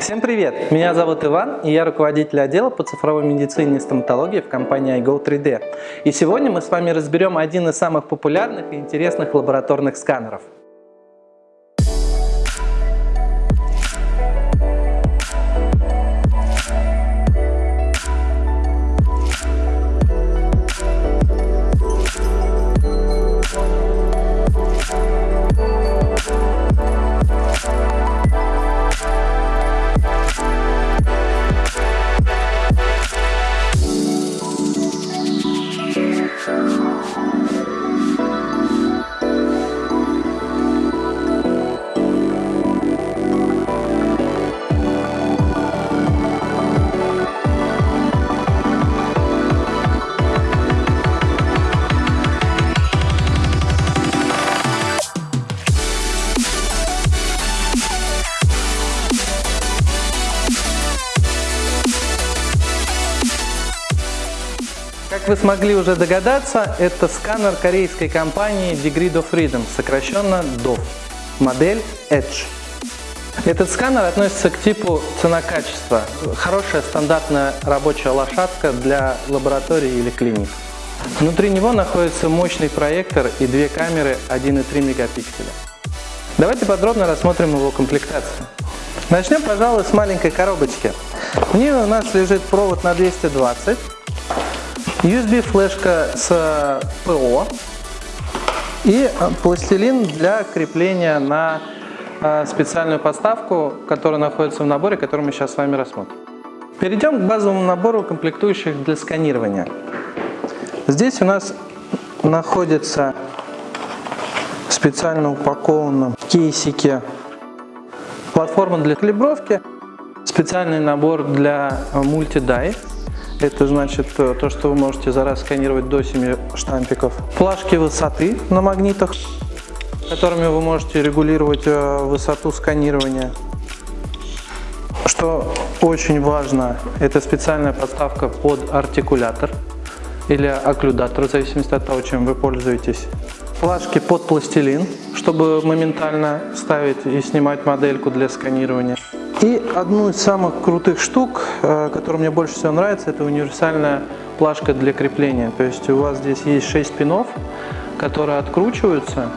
Всем привет! Меня зовут Иван, и я руководитель отдела по цифровой медицине и стоматологии в компании iGo3D. И сегодня мы с вами разберем один из самых популярных и интересных лабораторных сканеров – Как вы смогли уже догадаться, это сканер корейской компании Degree of Freedom, сокращенно DOF, модель Edge. Этот сканер относится к типу цена-качество. Хорошая стандартная рабочая лошадка для лаборатории или клиник. Внутри него находится мощный проектор и две камеры 1,3 мегапикселя. Давайте подробно рассмотрим его комплектацию. Начнем, пожалуй, с маленькой коробочки. В ней у нас лежит провод на 220 USB флешка с ПО и пластилин для крепления на а, специальную подставку, которая находится в наборе, который мы сейчас с вами рассмотрим. Перейдем к базовому набору комплектующих для сканирования. Здесь у нас находится специально упакованном кейсике платформа для калибровки, специальный набор для мультидай, это значит э, то, что вы можете за раз сканировать до 7 штампиков. Плашки высоты на магнитах, которыми вы можете регулировать э, высоту сканирования. Что очень важно, это специальная подставка под артикулятор или окклюдатор, в зависимости от того, чем вы пользуетесь. Плашки под пластилин, чтобы моментально ставить и снимать модельку для сканирования. И одну из самых крутых штук, э, которая мне больше всего нравится, это универсальная плашка для крепления. То есть у вас здесь есть 6 пинов, которые откручиваются,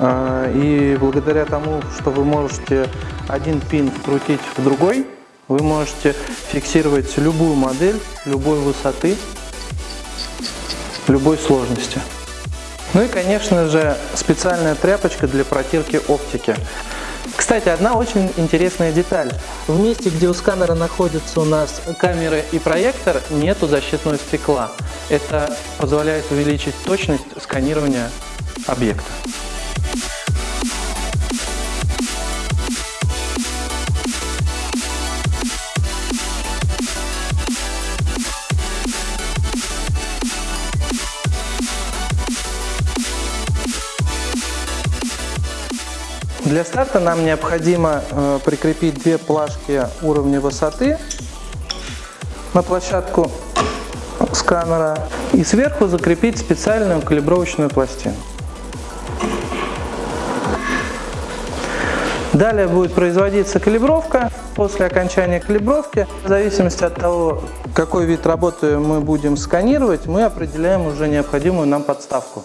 э, и благодаря тому, что вы можете один пин вкрутить в другой, вы можете фиксировать любую модель, любой высоты, любой сложности. Ну и, конечно же, специальная тряпочка для протирки оптики. Кстати, одна очень интересная деталь. В месте, где у сканера находятся у нас камеры и проектор, нету защитного стекла. Это позволяет увеличить точность сканирования объекта. Для старта нам необходимо э, прикрепить две плашки уровня высоты на площадку сканера и сверху закрепить специальную калибровочную пластину. Далее будет производиться калибровка. После окончания калибровки, в зависимости от того, какой вид работы мы будем сканировать, мы определяем уже необходимую нам подставку.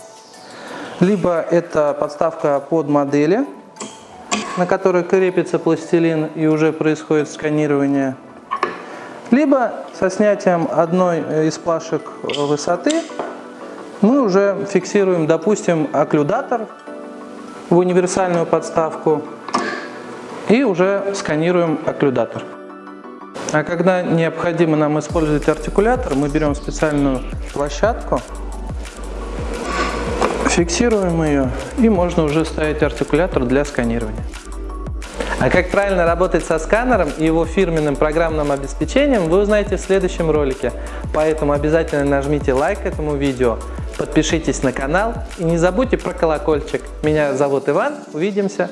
Либо это подставка под модели, на которой крепится пластилин и уже происходит сканирование, либо со снятием одной из плашек высоты мы уже фиксируем, допустим, окклюдатор в универсальную подставку и уже сканируем окклюдатор. А когда необходимо нам использовать артикулятор, мы берем специальную площадку, фиксируем ее и можно уже ставить артикулятор для сканирования. А как правильно работать со сканером и его фирменным программным обеспечением вы узнаете в следующем ролике. Поэтому обязательно нажмите лайк этому видео, подпишитесь на канал и не забудьте про колокольчик. Меня зовут Иван, увидимся!